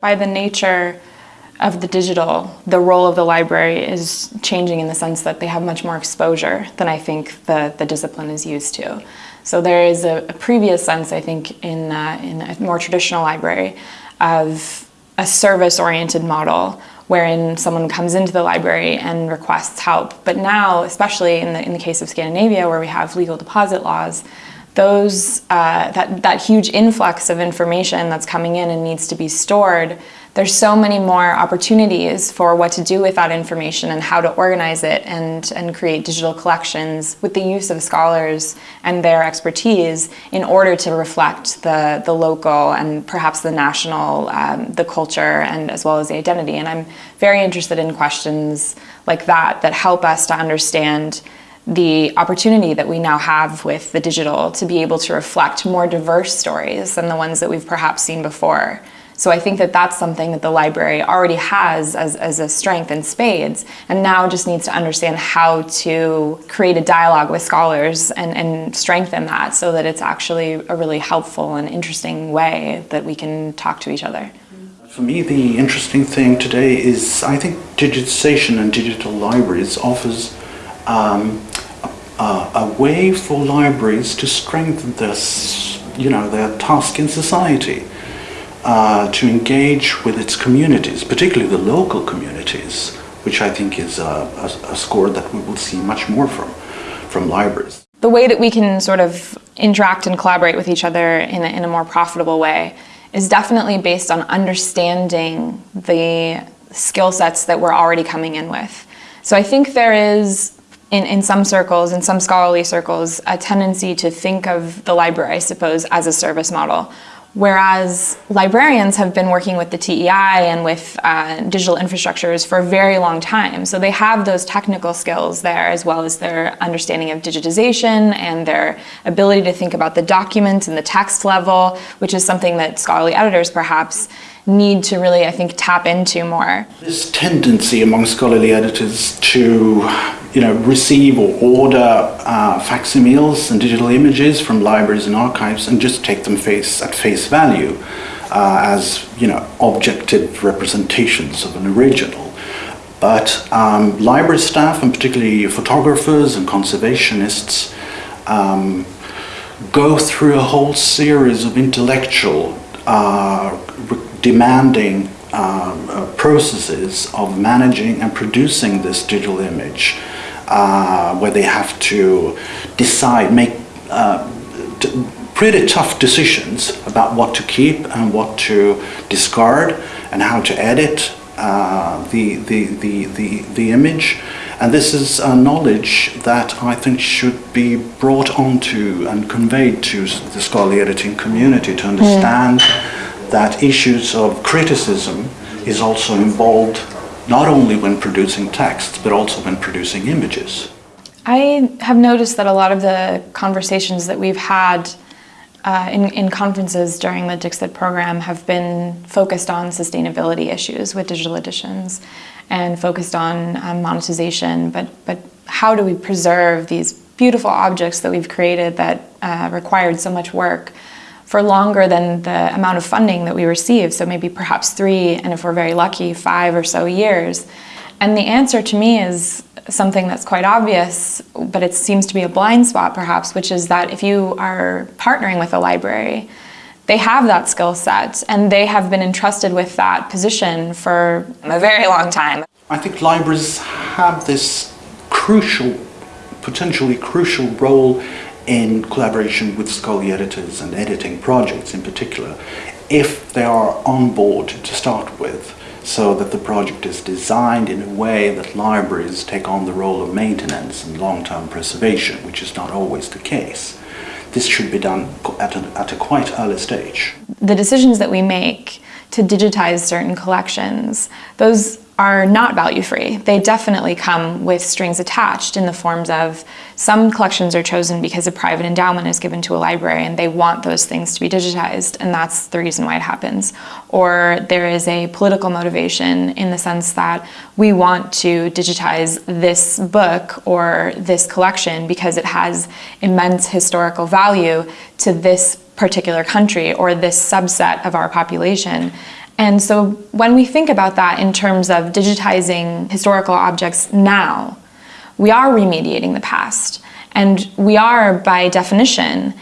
By the nature of the digital, the role of the library is changing in the sense that they have much more exposure than I think the, the discipline is used to. So there is a, a previous sense, I think, in, uh, in a more traditional library of a service-oriented model wherein someone comes into the library and requests help. But now, especially in the, in the case of Scandinavia, where we have legal deposit laws, those, uh, that, that huge influx of information that's coming in and needs to be stored, there's so many more opportunities for what to do with that information and how to organize it and, and create digital collections with the use of scholars and their expertise in order to reflect the, the local and perhaps the national, um, the culture and as well as the identity. And I'm very interested in questions like that that help us to understand the opportunity that we now have with the digital to be able to reflect more diverse stories than the ones that we've perhaps seen before. So I think that that's something that the library already has as, as a strength in spades and now just needs to understand how to create a dialogue with scholars and, and strengthen that so that it's actually a really helpful and interesting way that we can talk to each other. For me, the interesting thing today is I think digitization and digital libraries offers um, uh, a way for libraries to strengthen this, you know, their task in society, uh, to engage with its communities, particularly the local communities, which I think is a, a, a score that we will see much more from, from libraries. The way that we can sort of interact and collaborate with each other in a, in a more profitable way is definitely based on understanding the skill sets that we're already coming in with. So I think there is in, in some circles, in some scholarly circles, a tendency to think of the library, I suppose, as a service model. Whereas librarians have been working with the TEI and with uh, digital infrastructures for a very long time. So they have those technical skills there as well as their understanding of digitization and their ability to think about the document and the text level, which is something that scholarly editors perhaps need to really, I think, tap into more. This tendency among scholarly editors to you know, receive or order uh, facsimiles and digital images from libraries and archives and just take them face at face value uh, as you know objective representations of an original. But um, library staff and particularly photographers and conservationists um, go through a whole series of intellectual uh, demanding um, uh, processes of managing and producing this digital image uh, where they have to decide, make uh, pretty tough decisions about what to keep and what to discard and how to edit uh, the, the, the, the, the image. And this is a knowledge that I think should be brought onto and conveyed to the scholarly editing community to understand. That issues of criticism is also involved not only when producing texts, but also when producing images. I have noticed that a lot of the conversations that we've had uh, in, in, conferences during the Dixit program have been focused on sustainability issues with digital editions and focused on um, monetization, but, but how do we preserve these beautiful objects that we've created that uh, required so much work for longer than the amount of funding that we receive, so maybe perhaps three, and if we're very lucky, five or so years. And the answer to me is something that's quite obvious, but it seems to be a blind spot perhaps, which is that if you are partnering with a library, they have that skill set and they have been entrusted with that position for a very long time. I think libraries have this crucial, potentially crucial role in collaboration with scholarly editors and editing projects in particular, if they are on board to start with, so that the project is designed in a way that libraries take on the role of maintenance and long-term preservation, which is not always the case. This should be done at a, at a quite early stage. The decisions that we make to digitize certain collections, those are not value free. They definitely come with strings attached in the forms of some collections are chosen because a private endowment is given to a library and they want those things to be digitized and that's the reason why it happens. Or there is a political motivation in the sense that we want to digitize this book or this collection because it has immense historical value to this particular country or this subset of our population And so when we think about that in terms of digitizing historical objects now, we are remediating the past. And we are, by definition,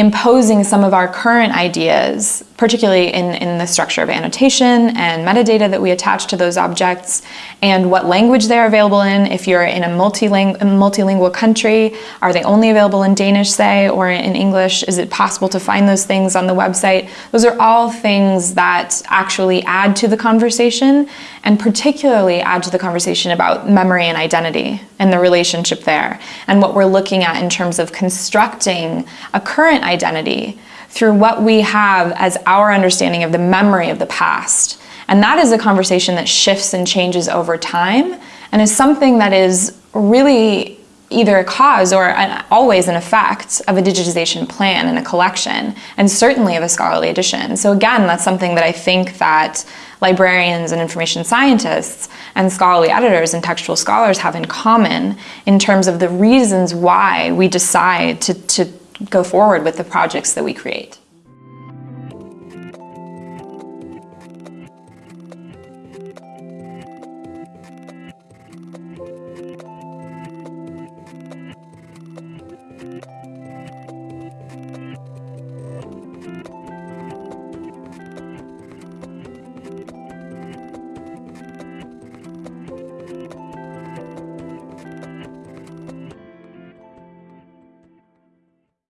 imposing some of our current ideas, particularly in, in the structure of annotation and metadata that we attach to those objects, and what language they're available in. If you're in a multiling multilingual country, are they only available in Danish, say, or in English? Is it possible to find those things on the website? Those are all things that actually add to the conversation, and particularly add to the conversation about memory and identity and the relationship there, and what we're looking at in terms of constructing a current identity through what we have as our understanding of the memory of the past. And that is a conversation that shifts and changes over time and is something that is really either a cause or an, always an effect of a digitization plan and a collection, and certainly of a scholarly edition. So again, that's something that I think that librarians and information scientists and scholarly editors and textual scholars have in common in terms of the reasons why we decide to, to go forward with the projects that we create.